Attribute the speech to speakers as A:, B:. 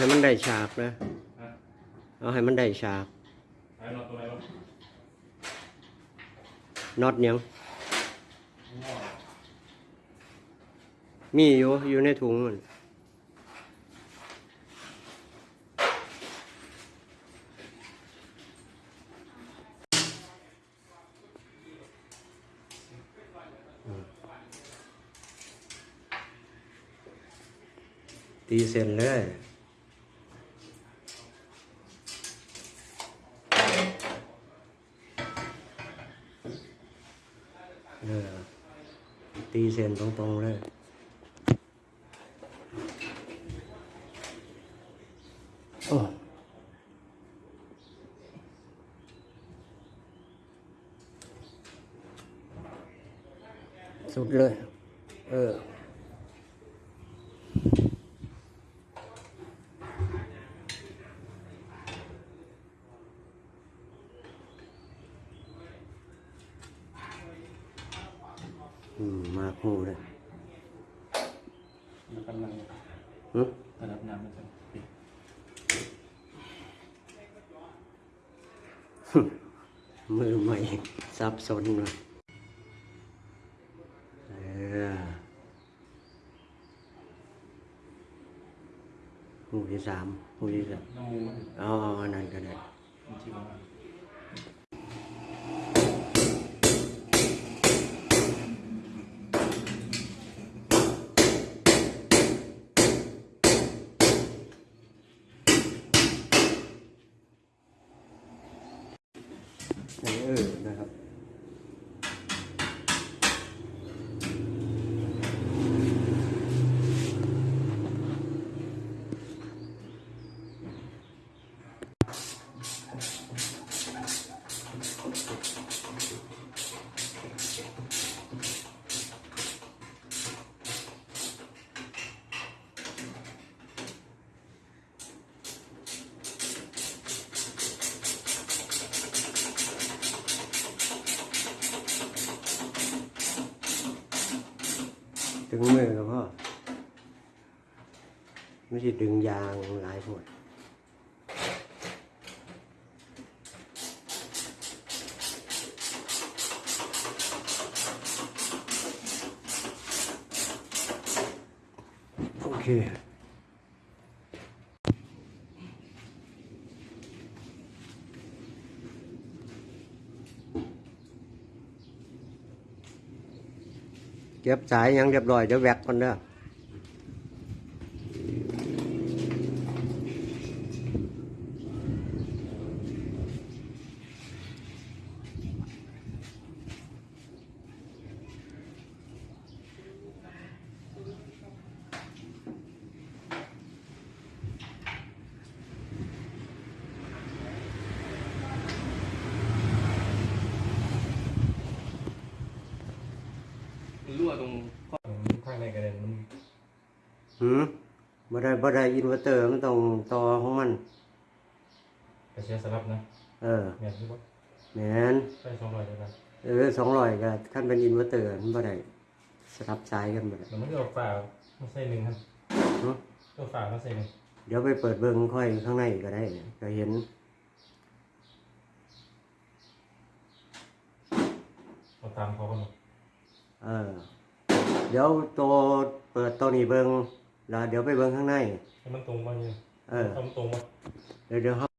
A: ให้มันได้ฉากนะ
B: ฮะ
A: เอาให้มันได้ฉาก
B: ไอ้นอนตัวไหนวะ
A: น็อตยัง
B: ง้อ
A: มีอยู่อยู่ในถุงมันอืมตีเส้นเลย เออ ตีเส้นตรงๆเลยโอ้สุดเลย เออ อืมมาคู่เลย
B: มันกำลัง
A: หึ
B: ระดับน้ำมันจะปิด
A: มือใหม่ซับซ้อนหน่อยเออหูที่สามหูที่สาม
B: น้ำมูมัน
A: เอาเอาอันนั้นก็ได้
B: มันชิวมา
A: เออนะครับ ดึงมือกับพ่อไม่ใช่ดึงยางหลายพวดโอเค เก็บสายยังเรียบร้อยเดี๋ยวแวกก่อนเด้อ
B: มันรั่วตรงข้างในกระเด็นมัน
A: หืมบ่ได้บ่ได้อินเวอร์เตอร์มันต้องต่อของมัน
B: กระเชียสลับนะ
A: เออ
B: แม่นหรือเปล่า
A: แมน
B: ใช่สองร้อยได้ไหม
A: เออสองร้อยก็ขั้นเป็นอินเวอร์เตอร์มันบ่ได้สลับสายกันบ่ได้
B: แต่มันก็เอาฝามาใส่หนึ่งครับ
A: หึ
B: ตัวฝามาใส่หนึ่ง
A: เดี๋ยวไปเปิดเบิ่งค่อยข้างในก็ได้ก็เห็น
B: เอาตามเขากันหมด
A: เออ เดี๋ยวตัวเปิดตัวนี้เบิ่งแล้วเดี๋ยวไปเบิ่งข้างใน
B: ให้มันตรงมาเนี่ย
A: เออ
B: ทำตรงมา
A: เดี๋ยวเดี๋ยวเฮา